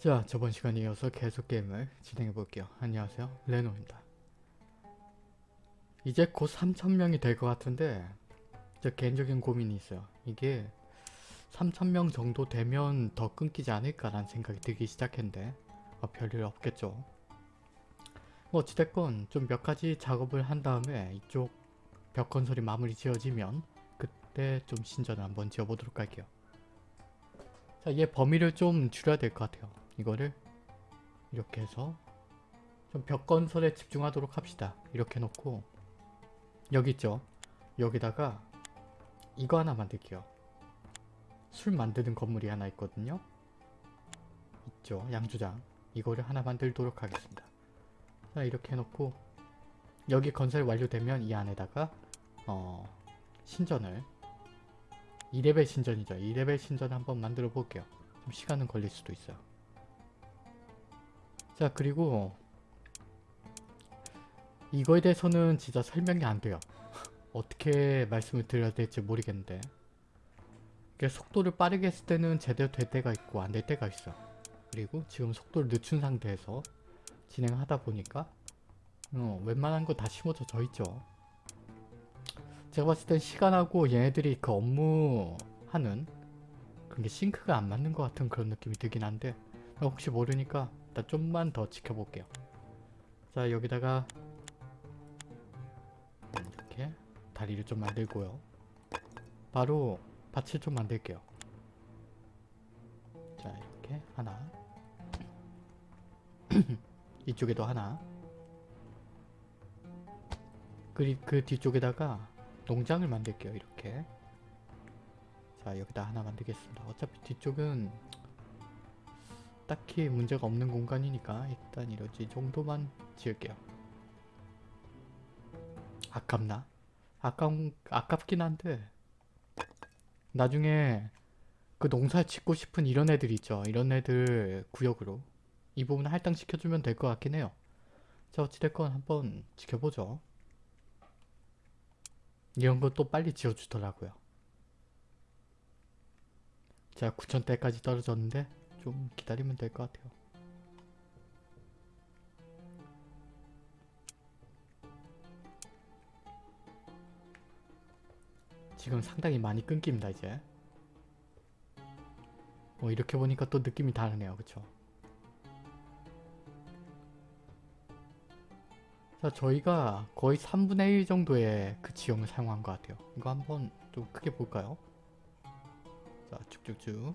자 저번 시간에 이어서 계속 게임을 진행해 볼게요. 안녕하세요 레노입니다. 이제 곧 3,000명이 될 것 같은데 저 개인적인 고민이 있어요. 이게 3,000명 정도 되면 더 끊기지 않을까라는 생각이 들기 시작했는데 어, 별일 없겠죠. 뭐 어찌됐건 좀 몇 가지 작업을 한 다음에 이쪽 벽 건설이 마무리 지어지면 그때 좀 신전을 한번 지어보도록 할게요. 자, 얘 범위를 좀 줄여야 될 것 같아요. 이거를 이렇게 해서 좀 벽 건설에 집중하도록 합시다. 이렇게 놓고 여기 있죠? 여기다가 이거 하나 만들게요. 술 만드는 건물이 하나 있거든요. 있죠? 양주장. 이거를 하나 만들도록 하겠습니다. 자, 이렇게 해놓고 여기 건설 완료되면 이 안에다가 어, 신전을 2레벨 신전이죠. 2레벨 신전 한번 만들어 볼게요. 좀 시간은 걸릴 수도 있어요. 자 그리고 이거에 대해서는 진짜 설명이 안 돼요. 어떻게 말씀을 드려야 될지 모르겠는데 속도를 빠르게 했을 때는 제대로 될 때가 있고 안 될 때가 있어. 그리고 지금 속도를 늦춘 상태에서 진행하다 보니까 어, 웬만한 거 다 심어져 있죠. 제가 봤을 땐 시간하고 얘네들이 그 업무 하는 그런 게 싱크가 안 맞는 것 같은 그런 느낌이 들긴 한데 혹시 모르니까 일단 좀만 더 지켜볼게요. 자 여기다가 이렇게 다리를 좀 만들고요. 바로 밭을 좀 만들게요. 자 이렇게 하나 이쪽에도 하나 그리 그 뒤쪽에다가 농장을 만들게요 이렇게 자 여기다 하나 만들겠습니다 어차피 뒤쪽은 딱히 문제가 없는 공간이니까 일단 이러지 정도만 지을게요. 아깝나? 아까운, 아깝긴 한데 나중에 그 농사 짓고 싶은 이런 애들 있죠. 이런 애들 구역으로. 이 부분 할당시켜주면 될 것 같긴 해요. 자 어찌됐건 한번 지켜보죠. 이런 거 또 빨리 지어주더라고요. 자 9천대까지 떨어졌는데 좀 기다리면 될 것 같아요. 지금 상당히 많이 끊깁니다 이제. 어 이렇게 보니까 또 느낌이 다르네요 그쵸? 자 저희가 거의 3분의 1 정도의 그 지형을 사용한 것 같아요. 이거 한번 좀 크게 볼까요? 자 쭉쭉쭉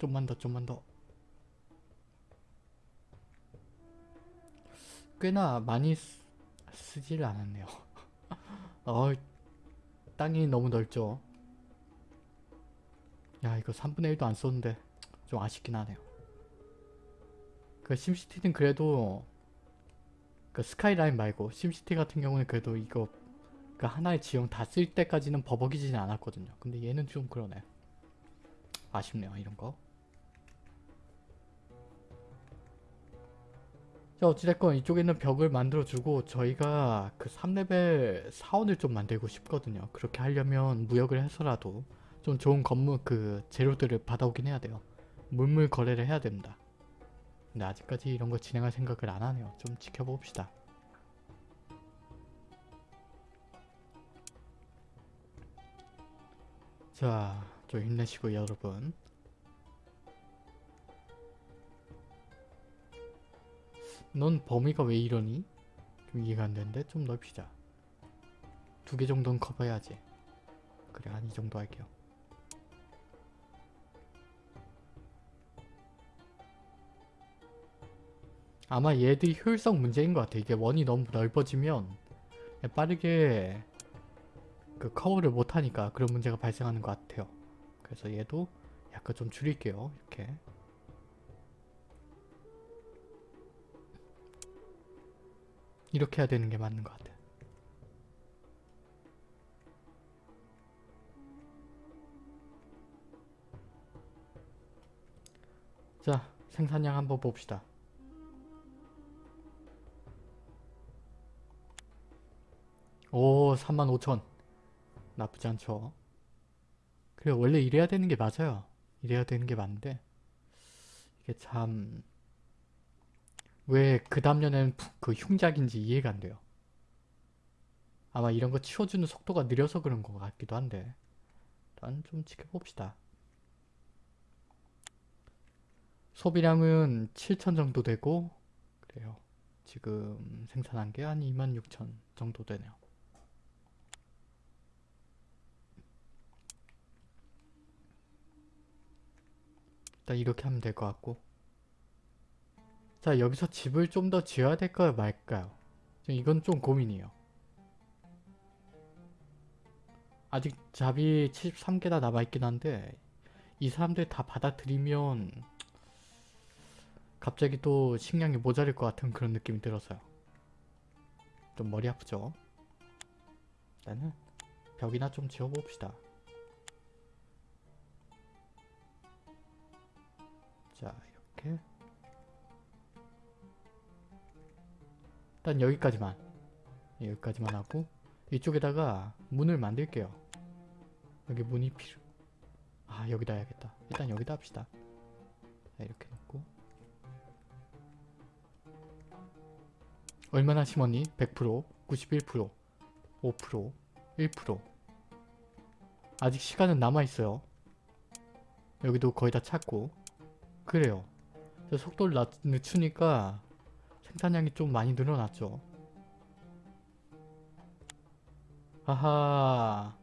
좀만 더 좀만 더 꽤나 많이 쓰, 쓰질 않았네요. 어 땅이 너무 넓죠? 야 이거 3분의 1도 안 썼는데 좀 아쉽긴 하네요. 그 심시티는 그래도 그 스카이라인 말고 심시티 같은 경우는 그래도 이거 그 하나의 지형 다 쓸 때까지는 버벅이지는 않았거든요. 근데 얘는 좀 그러네. 아쉽네요 이런 거. 자 어찌됐건 이쪽에 있는 벽을 만들어주고 저희가 그 3레벨 사원을 좀 만들고 싶거든요. 그렇게 하려면 무역을 해서라도 좀 좋은 건물 그 재료들을 받아오긴 해야 돼요. 물물 거래를 해야 됩니다. 근데 아직까지 이런 거 진행할 생각을 안 하네요. 좀 지켜봅시다. 자, 좀 힘내시고 여러분. 넌 범위가 왜 이러니? 좀 이해가 안 되는데 좀 넓히자. 두 개 정도는 커버해야지. 그래, 한 이 정도 할게요. 아마 얘들이 효율성 문제인 것 같아. 이게 원이 너무 넓어지면 빠르게 그 커버를 못하니까 그런 문제가 발생하는 것 같아요. 그래서 얘도 약간 좀 줄일게요. 이렇게. 이렇게 해야 되는 게 맞는 것 같아. 자, 생산량 한번 봅시다. 오 35,000 나쁘지 않죠 그래 원래 이래야 되는 게 맞아요. 이래야 되는 게 맞는데 이게 참 왜 그 다음 년에는 푸- 그 흉작인지 이해가 안 돼요. 아마 이런 거 치워주는 속도가 느려서 그런 것 같기도 한데 일단 좀 지켜봅시다. 소비량은 7천 정도 되고 그래요. 지금 생산한 게 한 26,000 정도 되네요. 일단 이렇게 하면 될 것 같고 자 여기서 집을 좀 더 지어야 될까요 말까요? 이건 좀 고민이에요. 아직 잡이 73개나 남아있긴 한데 이 사람들 다 받아들이면 갑자기 또 식량이 모자랄 것 같은 그런 느낌이 들어서요. 좀 머리 아프죠? 일단은 벽이나 좀 지어봅시다. 자 이렇게 일단 여기까지만 예, 여기까지만 하고 이쪽에다가 문을 만들게요. 여기 문이 필요 아 여기다 해야겠다. 일단 여기다 합시다. 자, 이렇게 놓고 얼마나 심었니? 100%, 91%, 5%, 1% 아직 시간은 남아있어요. 여기도 거의 다 찼고 그래요. 저 속도를 낮, 늦추니까 생산량이 좀 많이 늘어났죠. 아하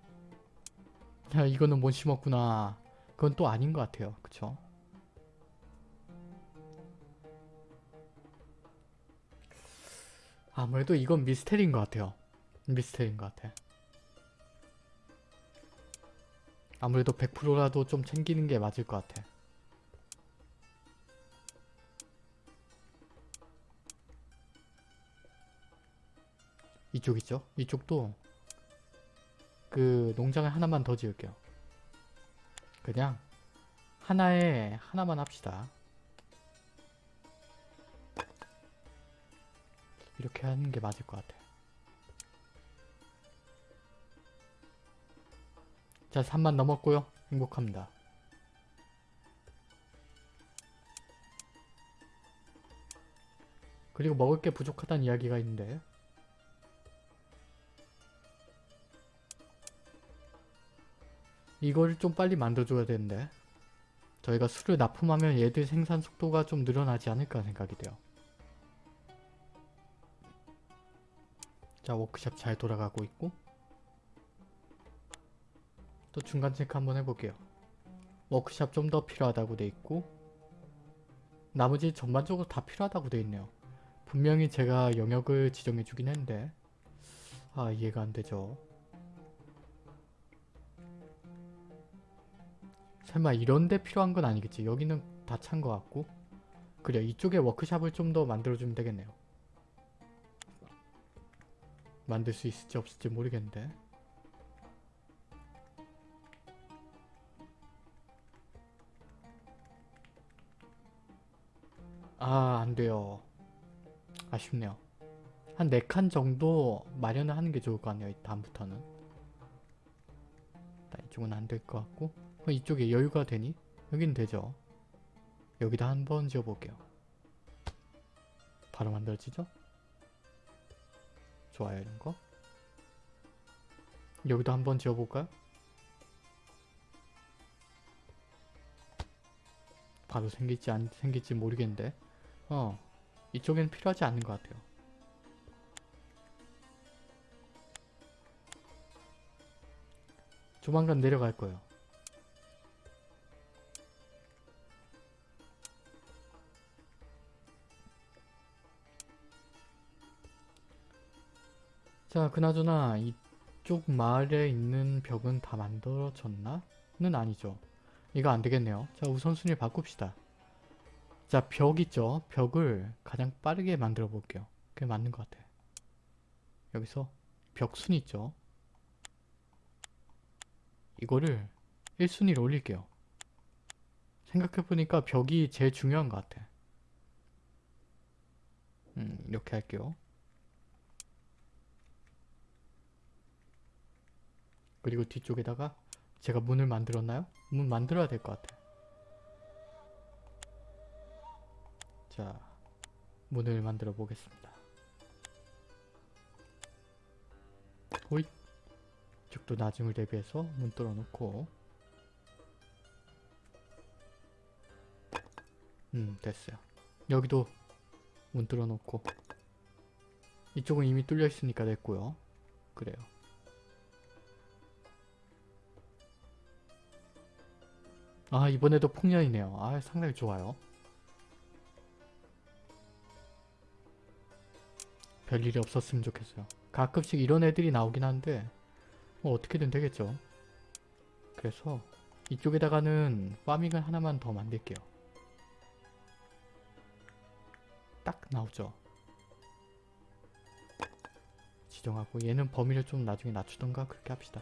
야 이거는 못 심었구나. 그건 또 아닌 것 같아요. 그쵸? 아무래도 이건 미스테리인 것 같아요. 미스테리인 것 같아. 아무래도 100%라도 좀 챙기는 게 맞을 것 같아. 이쪽 있죠? 이쪽도 그 농장을 하나만 더 지을게요. 그냥 하나에 하나만 합시다. 이렇게 하는 게 맞을 것 같아. 자, 3만 넘었고요. 행복합니다. 그리고 먹을 게 부족하다는 이야기가 있는데 이걸 좀 빨리 만들어줘야 되는데 저희가 술을 납품하면 얘들 생산 속도가 좀 늘어나지 않을까 생각이 돼요. 자 워크샵 잘 돌아가고 있고 또 중간 체크 한번 해볼게요. 워크샵 좀 더 필요하다고 돼 있고 나머지 전반적으로 다 필요하다고 돼 있네요. 분명히 제가 영역을 지정해 주긴 했는데 아 이해가 안 되죠. 설마 이런데 필요한 건 아니겠지. 여기는 다 찬 것 같고. 그래 이쪽에 워크샵을 좀 더 만들어주면 되겠네요. 만들 수 있을지 없을지 모르겠는데. 아 안돼요. 아쉽네요. 한 4칸 정도 마련을 하는 게 좋을 것 같네요 다음부터는. 일단 이쪽은 안 될 것 같고 이쪽에 여유가 되니? 여긴 되죠 여기다 한 번 지어볼게요 바로 만들어지죠? 좋아요 이런 거 여기도 한 번 지어볼까요? 바로 생길지 안 생길지 모르겠는데 어 이쪽엔 필요하지 않는 것 같아요 조만간 내려갈 거예요 자 그나저나 이쪽 마을에 있는 벽은 다 만들어졌나? 는 아니죠. 이거 안되겠네요. 자 우선순위 바꿉시다. 자 벽 있죠? 벽을 가장 빠르게 만들어 볼게요. 그게 맞는 것 같아. 여기서 벽순 있죠? 이거를 1순위로 올릴게요. 생각해보니까 벽이 제일 중요한 것 같아. 음 이렇게 할게요 그리고 뒤쪽에다가 제가 문을 만들었나요? 문 만들어야 될 것 같아. 자, 문을 만들어 보겠습니다. 호잇! 이쪽도 나중을 대비해서 문 뚫어놓고 음 됐어요. 여기도 문 뚫어놓고 이쪽은 이미 뚫려 있으니까 됐고요. 그래요. 아 이번에도 풍년이네요. 아 상당히 좋아요. 별일이 없었으면 좋겠어요. 가끔씩 이런 애들이 나오긴 한데 뭐 어떻게든 되겠죠. 그래서 이쪽에다가는 파밍을 하나만 더 만들게요. 딱 나오죠. 지정하고 얘는 범위를 좀 나중에 낮추던가 그렇게 합시다.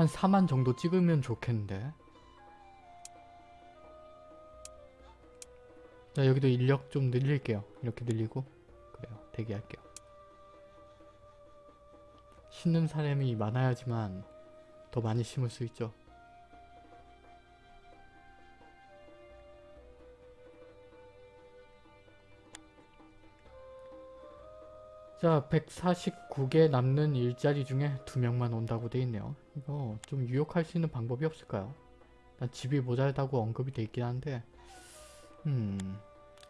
한 4만 정도 찍으면 좋겠는데. 자 여기도 인력 좀 늘릴게요. 이렇게 늘리고. 그래요. 대기할게요. 심는 사람이 많아야지만 더 많이 심을 수 있죠 자 149개 남는 일자리 중에 2명만 온다고 돼 있네요. 이거 좀 유혹할 수 있는 방법이 없을까요? 난 집이 모자라다고 언급이 돼 있긴 한데 음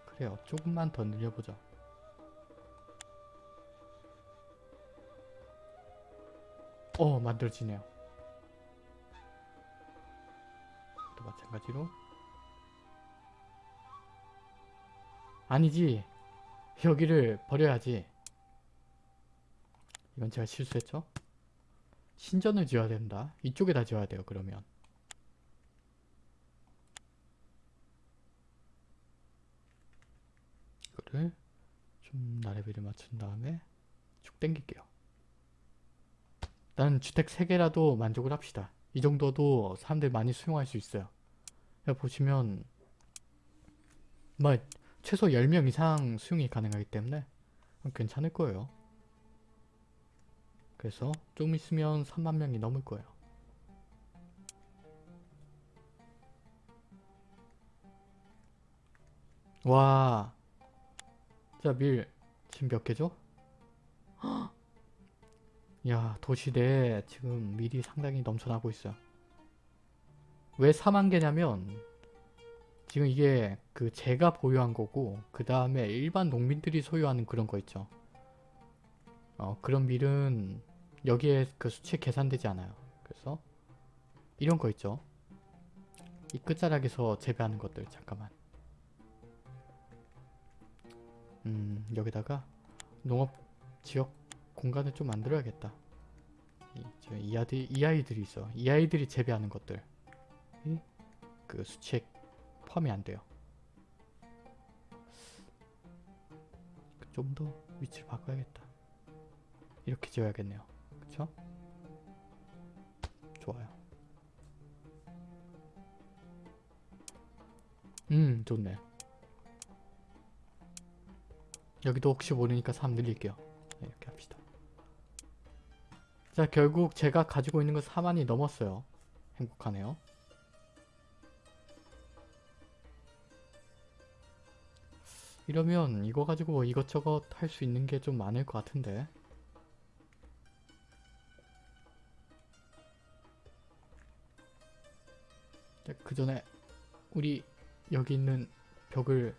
그래요. 조금만 더 늘려보자 어 만들어지네요. 또 마찬가지로. 아니지. 여기를 버려야지 이건 제가 실수했죠? 신전을 지어야 된다. 이쪽에다 지어야 돼요. 그러면. 이거를 좀 나래비를 맞춘 다음에 쭉 당길게요. 일단 주택 3개라도 만족을 합시다. 이 정도도 사람들 많이 수용할 수 있어요. 보시면 뭐 최소 10명 이상 수용이 가능하기 때문에 괜찮을 거예요. 그래서 좀 있으면 3만 명이 넘을 거예요. 와. 자, 밀. 지금 몇 개죠? 헉! 야, 도시 내에 지금 밀이 상당히 넘쳐나고 있어요. 왜 4만 개냐면 지금 이게 그 제가 보유한 거고 그 다음에 일반 농민들이 소유하는 그런 거 있죠. 어, 그런 밀은 여기에 그 수치에 계산되지 않아요. 그래서 이런 거 있죠. 이 끝자락에서 재배하는 것들 잠깐만. 음 여기다가 농업 지역 공간을 좀 만들어야겠다. 이, 저, 이, 아이들이 있어. 이 아이들이 재배하는 것들. 그 수치에 포함이 안 돼요. 좀 더 위치를 바꿔야겠다. 이렇게 지어야겠네요. 그쵸? 좋아요. 음 좋네. 여기도 혹시 모르니까 3 늘릴게요. 네, 이렇게 합시다. 자 결국 제가 가지고 있는 건 4만이 넘었어요. 행복하네요. 이러면 이거 가지고 뭐 이것저것 할 수 있는 게 좀 많을 것 같은데 그 전에 우리 여기 있는 벽을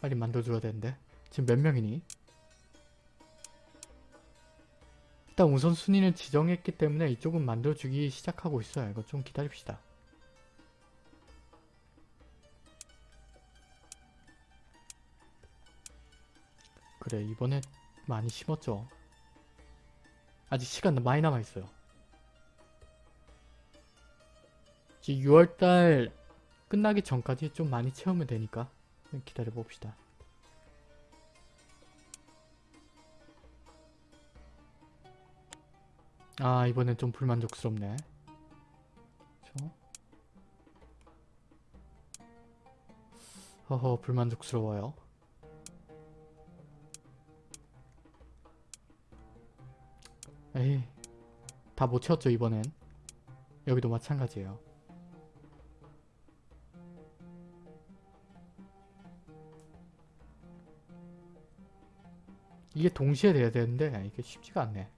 빨리 만들어줘야 되는데 지금 몇 명이니? 일단 우선순위는 지정했기 때문에 이쪽은 만들어주기 시작하고 있어요. 이거 좀 기다립시다. 그래 이번에 많이 심었죠. 아직 시간 많이 남아있어요. 이제 6월달 끝나기 전까지 좀 많이 채우면 되니까 기다려 봅시다. 아 이번엔 좀 불만족스럽네. 그쵸? 허허 불만족스러워요. 에이 다 못 채웠죠 이번엔. 여기도 마찬가지예요. 이게 동시에 돼야 되는데 이게 쉽지가 않네.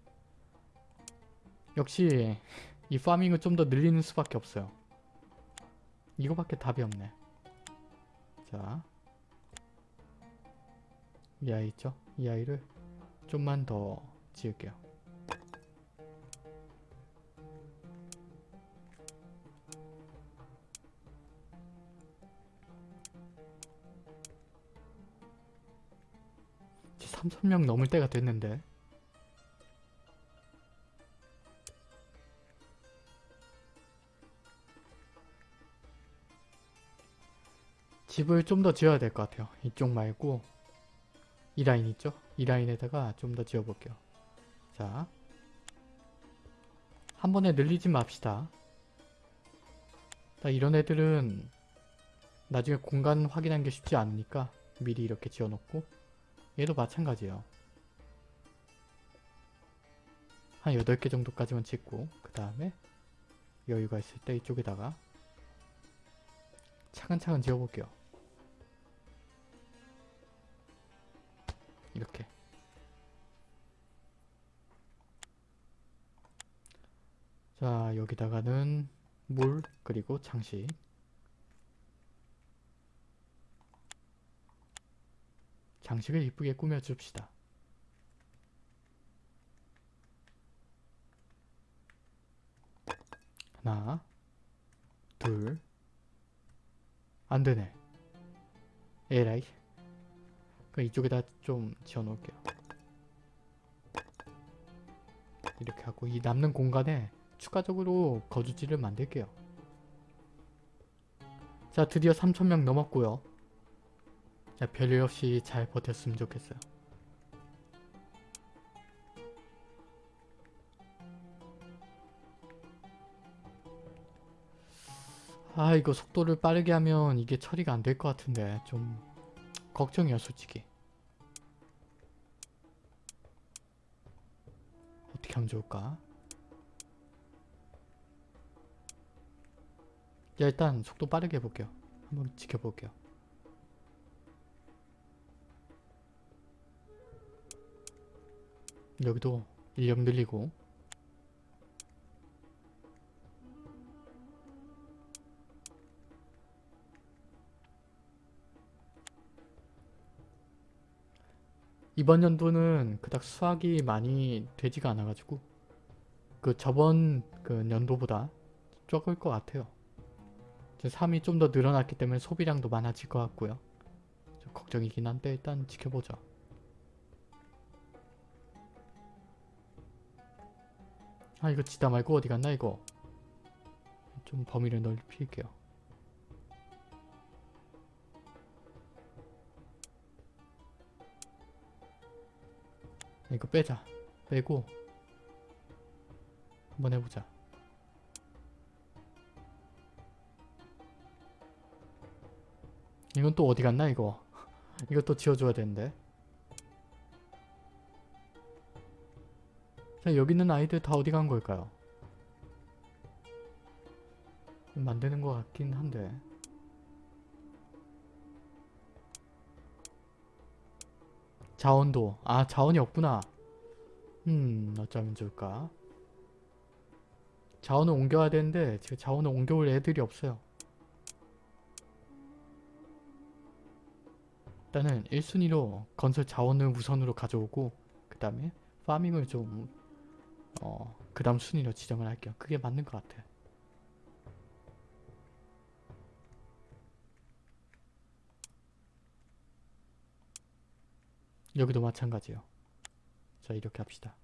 역시 이 파밍을 좀 더 늘리는 수밖에 없어요. 이거밖에 답이 없네. 자, 이 아이 있죠? 이 아이를 좀만 더 지을게요. 3,000명 넘을 때가 됐는데 집을 좀 더 지어야 될 것 같아요. 이쪽 말고 이 라인 있죠? 이 라인에다가 좀 더 지어볼게요. 자, 한 번에 늘리지 맙시다. 자, 이런 애들은 나중에 공간 확인하는 게 쉽지 않으니까 미리 이렇게 지어놓고 얘도 마찬가지예요. 한 8개 정도까지만 짓고 그 다음에 여유가 있을 때 이쪽에다가 차근차근 지어볼게요. 이렇게 자 여기다가는 물 그리고 장식 장식을 이쁘게 꾸며줍시다. 하나 둘 안되네. 에라이. 그럼 이쪽에다 좀 지어놓을게요. 이렇게 하고 이 남는 공간에 추가적으로 거주지를 만들게요. 자 드디어 3,000명 넘었고요. 자 별일 없이 잘 버텼으면 좋겠어요. 아 이거 속도를 빠르게 하면 이게 처리가 안 될 것 같은데 좀 걱정이야 솔직히. 어떻게 하면 좋을까? 야 일단 속도 빠르게 해볼게요. 한번 지켜볼게요 여기도 인력 늘리고 이번 연도는 그닥 수확이 많이 되지가 않아가지고 그 저번 그 연도보다 적을 것 같아요. 삶이 좀 더 늘어났기 때문에 소비량도 많아질 것 같고요. 좀 걱정이긴 한데 일단 지켜보자. 아 이거 지다 말고 어디 갔나 이거. 좀 범위를 넓힐게요. 이거 빼자. 빼고 한번 해보자. 이건 또 어디 갔나 이거. 이것도 지어줘야 되는데. 자 여기 있는 아이들 다 어디 간 걸까요? 만드는 것 같긴 한데. 자원도. 아 자원이 없구나. 음 어쩌면 좋을까. 자원을 옮겨야 되는데 지금 자원을 옮겨올 애들이 없어요. 일단은 1순위로 건설 자원을 우선으로 가져오고 그 다음에 파밍을 좀 어, 그 다음 순위로 지정을 할게요. 그게 맞는 것 같아. 여기도 마찬가지요. 자 이렇게 합시다.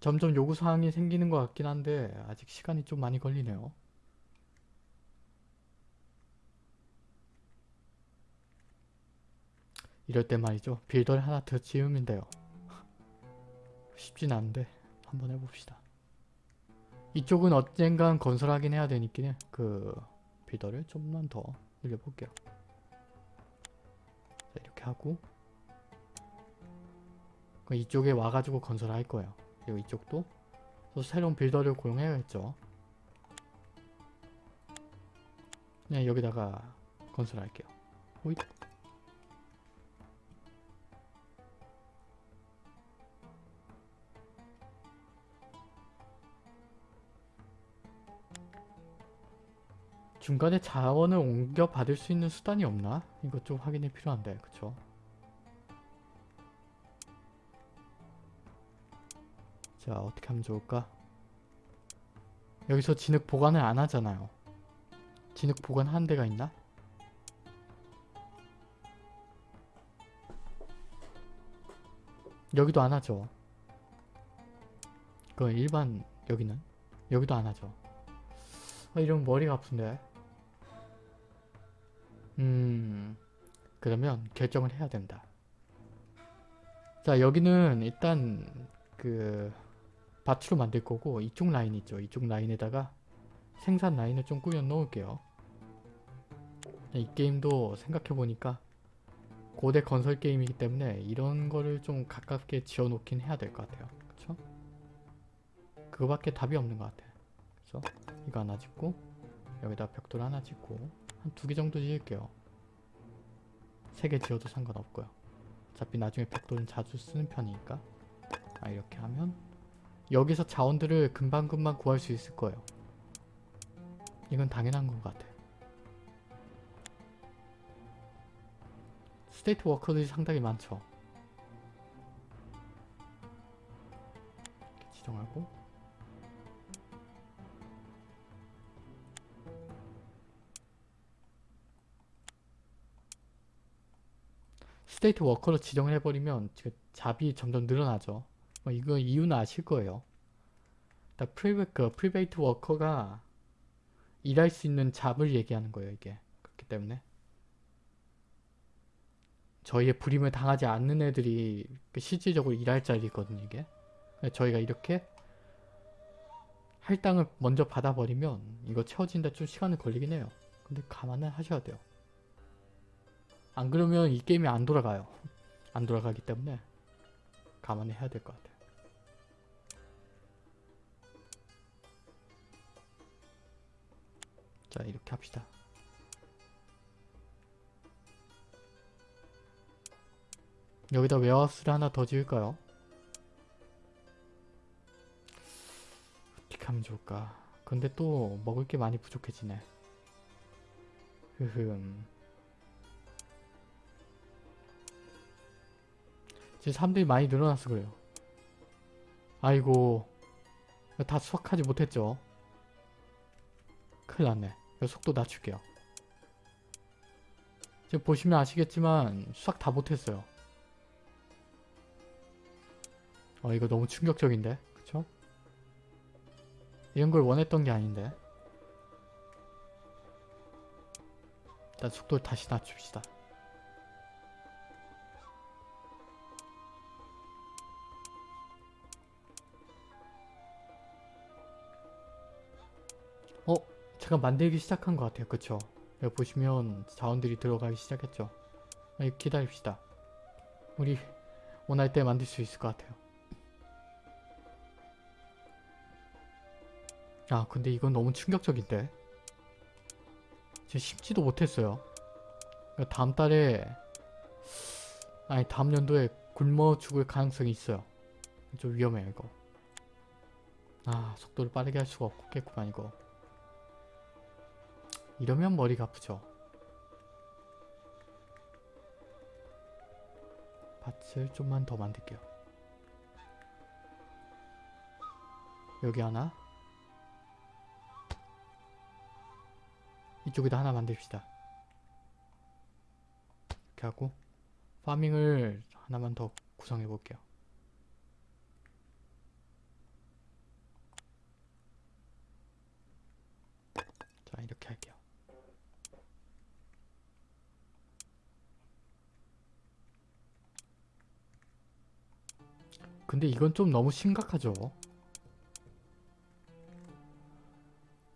점점 요구사항이 생기는 것 같긴 한데 아직 시간이 좀 많이 걸리네요. 이럴 때 말이죠. 빌더를 하나 더 지으면 돼요. 쉽진 않은데 한번 해봅시다. 이쪽은 언젠간 건설하긴 해야 되니까 그 빌더를 좀만 더 늘려볼게요. 자, 이렇게 하고 그 이쪽에 와가지고 건설할 거예요. 그리고 이쪽도 또 새로운 빌더를 고용해야겠죠. 그냥 여기다가 건설할게요. 호잇. 중간에 자원을 옮겨 받을 수 있는 수단이 없나? 이것 좀 확인이 필요한데, 그쵸? 자, 어떻게 하면 좋을까? 여기서 진흙 보관을 안 하잖아요. 진흙 보관하는 데가 있나? 여기도 안 하죠. 그 일반 여기는? 여기도 안 하죠. 아, 이러면 머리가 아픈데. 음... 그러면 결정을 해야 된다. 자 여기는 일단 그 밭으로 만들 거고 이쪽 라인 있죠. 이쪽 라인에다가 생산 라인을 좀 꾸며 놓을게요. 이 게임도 생각해보니까 고대 건설 게임이기 때문에 이런 거를 좀 가깝게 지어 놓긴 해야 될 것 같아요. 그쵸? 그거밖에 답이 없는 것 같아. 그래서 이거 하나 짓고 여기다 벽돌 하나 짓고 한 두 개 정도 지을게요. 세 개 지어도 상관없고요. 어차피 나중에 벽돌은 자주 쓰는 편이니까 아 이렇게 하면 여기서 자원들을 금방금방 구할 수 있을 거예요. 이건 당연한 것 같아. state worker들이 상당히 많죠. 이렇게 지정하고 state worker로 지정을 해버리면 job이 점점 늘어나죠. 뭐 이거 이유는 아실 거예요. priva, 그 private worker가 일할 수 있는 job을 얘기하는 거예요, 이게. 그렇기 때문에. 저희의 부림을 당하지 않는 애들이 그 실질적으로 일할 자리거든요, 이게. 저희가 이렇게 할당을 먼저 받아버리면 이거 채워진데 좀 시간이 걸리긴 해요. 근데 감안을 하셔야 돼요. 안 그러면 이 게임이 안 돌아가요. 안 돌아가기 때문에 감안해야 될 것 같아요. 자 이렇게 합시다. 여기다 웨어하우스를 하나 더 지을까요? 어떻게 하면 좋을까? 근데 또 먹을 게 많이 부족해지네. 흐흠. 지금 사람들이 많이 늘어나서 그래요. 아이고 다 수확하지 못했죠. 큰일 났네. 속도 낮출게요. 지금 보시면 아시겠지만 수확 다 못했어요. 어 이거 너무 충격적인데 그쵸? 이런 걸 원했던 게 아닌데 일단 속도를 다시 낮춥시다. 잠깐 만들기 시작한 것 같아요. 그쵸? 여기 보시면 자원들이 들어가기 시작했죠. 여기 기다립시다. 우리 원할 때 만들 수 있을 것 같아요. 아 근데 이건 너무 충격적인데? 지금 심지도 못했어요. 다음 달에 아니 다음 연도에 굶어 죽을 가능성이 있어요. 좀 위험해요 이거. 아 속도를 빠르게 할 수가 없겠구만 이거. 이러면 머리가 아프죠. 밭을 좀만 더 만들게요. 여기 하나 이쪽에다 하나 만듭시다. 이렇게 하고 파밍을 하나만 더 구성해 볼게요. 자 이렇게 할게요. 근데 이건 좀 너무 심각하죠.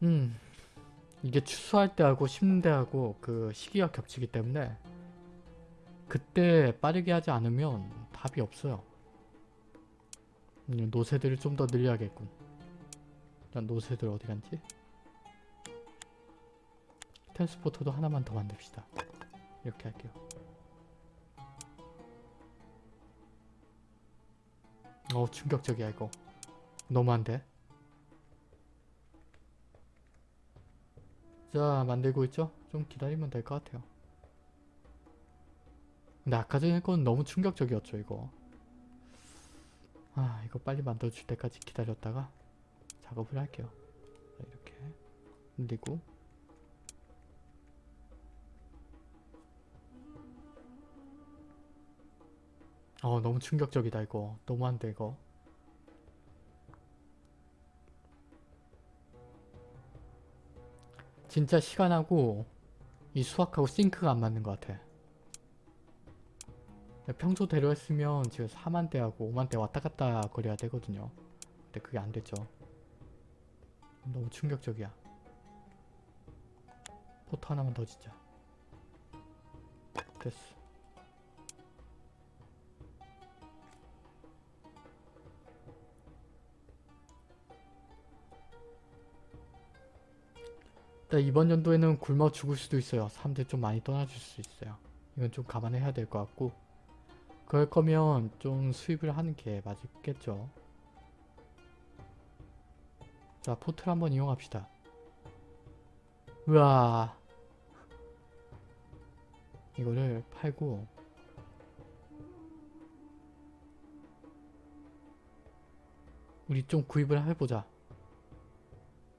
음, 이게 추수할 때하고 심는 때하고 그 시기가 겹치기 때문에 그때 빠르게 하지 않으면 답이 없어요. 음, 노새들을 좀 더 늘려야겠군. 일단 노새들 어디 갔지? 트랜스포터도 하나만 더 만듭시다. 이렇게 할게요. 어 충격적이야 이거. 너무한데? 자 만들고 있죠? 좀 기다리면 될 것 같아요. 근데 아까 전에 건 너무 충격적이었죠 이거. 아 이거 빨리 만들어줄 때까지 기다렸다가 작업을 할게요. 자, 이렇게 늘리고 어 너무 충격적이다 이거. 너무한데 이거. 진짜 시간하고 이 수학하고 싱크가 안 맞는 것 같아. 평소대로 했으면 지금 4만대하고 5만대 왔다 갔다 거려야 되거든요. 근데 그게 안 됐죠. 너무 충격적이야. 포트 하나만 더 짓자. 됐어 일단 이번 연도에는 굶어 죽을 수도 있어요. 사람들이 좀 많이 떠나줄 수 있어요. 이건 좀 감안해야 될 것 같고 그럴 거면 좀 수입을 하는 게 맞겠죠. 자 포트를 한번 이용합시다. 우와 이거를 팔고 우리 좀 구입을 해보자.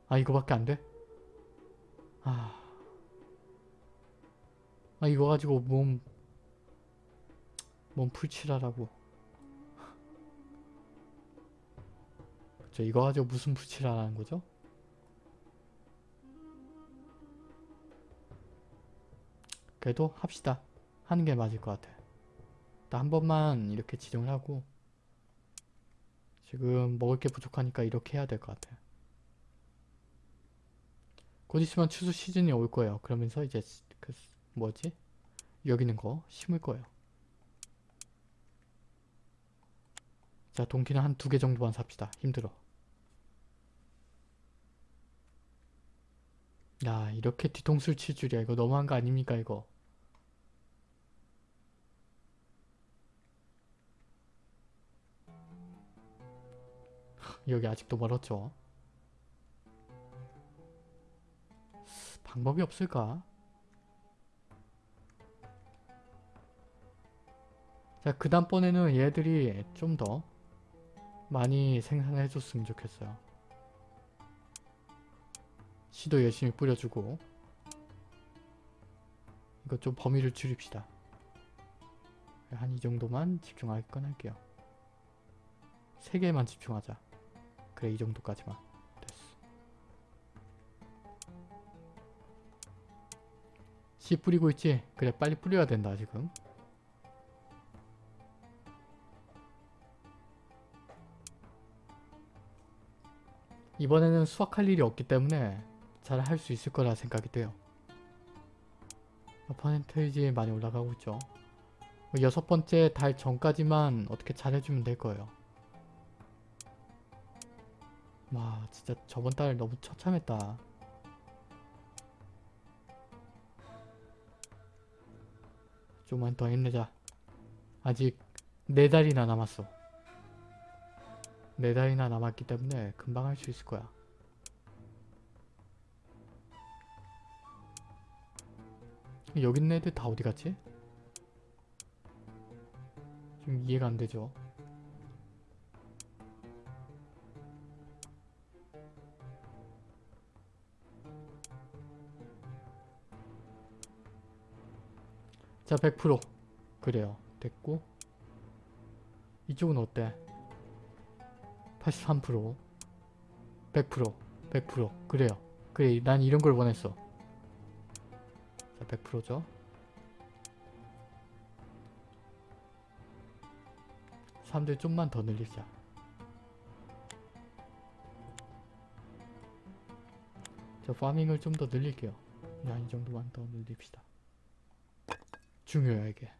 아 이거밖에 안 돼? 아, 아 이거 가지고 몸, 몸 풀칠하라고. 그쵸, 이거 가지고 무슨 풀칠하라는 거죠? 그래도 합시다. 하는 게 맞을 것 같아. 일단 한 번만 이렇게 지정을 하고 지금 먹을 게 부족하니까 이렇게 해야 될 것 같아. 곧 있으면 추수 시즌이 올 거예요. 그러면서 이제 그 뭐지? 여기 있는 거 심을 거예요. 자 동키는 한 두 개 정도만 삽시다. 힘들어. 야 이렇게 뒤통수를 칠 줄이야. 이거 너무한 거 아닙니까 이거. 여기 아직도 멀었죠. 방법이 없을까? 자, 그 다음번에는 얘들이 좀 더 많이 생산해 줬으면 좋겠어요. 씨도 열심히 뿌려주고 이거 좀 범위를 줄입시다. 한 이 정도만 집중할 건 할게요. 세 개만 집중하자. 그래 이 정도까지만. 씨 뿌리고 있지? 그래 빨리 뿌려야 된다 지금. 이번에는 수확할 일이 없기 때문에 잘 할 수 있을 거라 생각이 돼요. 퍼센테이지 많이 올라가고 있죠. 여섯 번째 달 전까지만 어떻게 잘해주면 될 거예요. 와 진짜 저번 달 너무 처참했다 좀만 더 힘내자. 아직 네 달이나 남았어. 네 달이나 남았기 때문에 금방 할 수 있을 거야. 여기 있는 애들 다 어디 갔지? 좀 이해가 안 되죠. 자, 100% 그래요. 됐고 이쪽은 어때? 83% 100% 100% 그래요. 그래, 난 이런 걸 원했어. 자, 100%죠. 사람들 좀만 더 늘리자. 저 파밍을 좀 더 늘릴게요. 야, 이 정도만 더 늘립시다. 중요해 이게.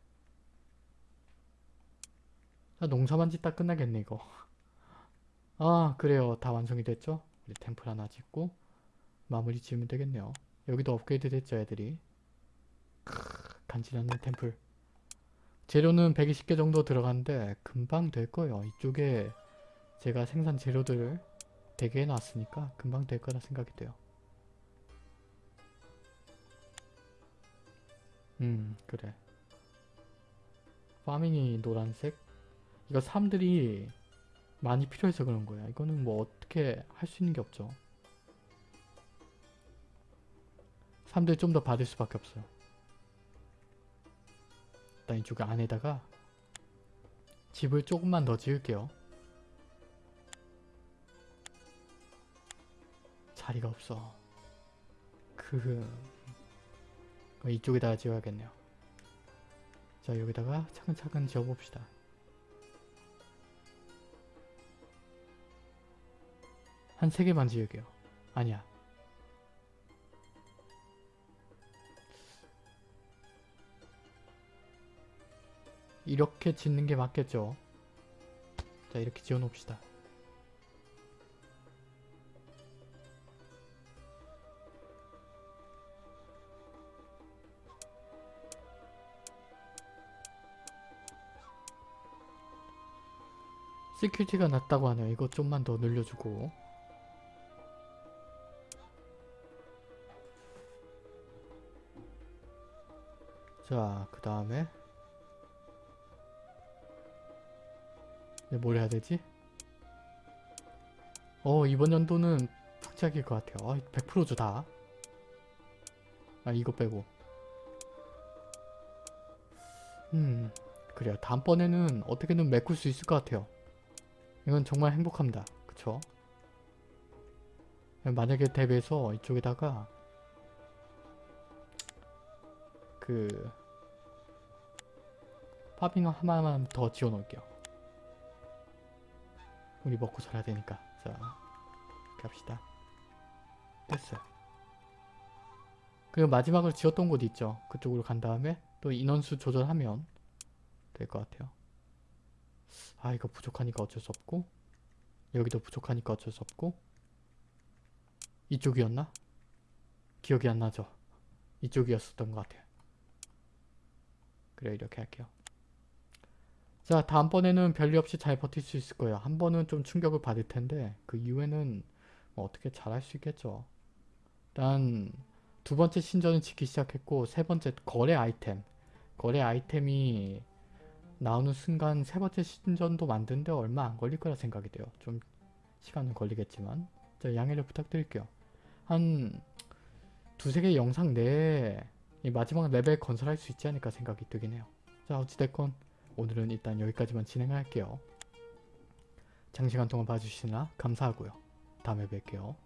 자, 농사만 짓다 끝나겠네 이거. 아 그래요. 다 완성이 됐죠? 우리 템플 하나 짓고 마무리 지으면 되겠네요. 여기도 업그레이드 됐죠 애들이. 크으, 간지나는 템플. 재료는 120개 정도 들어갔는데 금방 될 거예요. 이쪽에 제가 생산 재료들을 되게 해놨으니까 금방 될 거라 생각이 돼요. 음 그래. 파밍이 노란색? 이거 사람들이 많이 필요해서 그런 거야. 이거는 뭐 어떻게 할 수 있는 게 없죠. 사람들이 좀 더 받을 수밖에 없어요. 일단 이쪽 안에다가 집을 조금만 더 지을게요. 자리가 없어. 그 어, 이쪽에다가 지어야겠네요. 자 여기다가 차근차근 지어봅시다. 한세 개만 지을게요. 아니야. 이렇게 짓는 게 맞겠죠. 자 이렇게 지어 놓읍시다. security가 낮다고 하네요. 이거 좀만 더 늘려주고 자, 그 다음에 네, 뭘 해야 되지? 어, 이번 연도는 풍작일 것 같아요. 아, 100%죠, 다. 아, 이거 빼고. 음, 그래요. 다음번에는 어떻게든 메꿀 수 있을 것 같아요. 이건 정말 행복합니다. 그쵸? 만약에 대비해서 이쪽에다가 그 파빙 하나만 더 지어 놓을게요. 우리 먹고 살아야 되니까. 자, 갑시다. 됐어요. 그리고 마지막으로 지었던 곳 있죠. 그쪽으로 간 다음에 또 인원수 조절하면 될 것 같아요. 아 이거 부족하니까 어쩔 수 없고 여기도 부족하니까 어쩔 수 없고 이쪽이었나? 기억이 안 나죠? 이쪽이었었던 것 같아요. 그래 이렇게 할게요. 자 다음번에는 별일 없이 잘 버틸 수 있을 거예요. 한 번은 좀 충격을 받을 텐데 그 이후에는 뭐 어떻게 잘할 수 있겠죠. 일단 두 번째 신전을 짓기 시작했고 세 번째 거래 아이템 거래 아이템이 나오는 순간 세 번째 신전도 만드는데 얼마 안 걸릴 거라 생각이 돼요. 좀 시간은 걸리겠지만 자 양해를 부탁드릴게요. 한 두세 개 영상 내에 이 마지막 레벨 건설할 수 있지 않을까 생각이 들긴 해요. 자 어찌됐건 오늘은 일단 여기까지만 진행할게요. 장시간 동안 봐주시나 감사하고요. 다음에 뵐게요.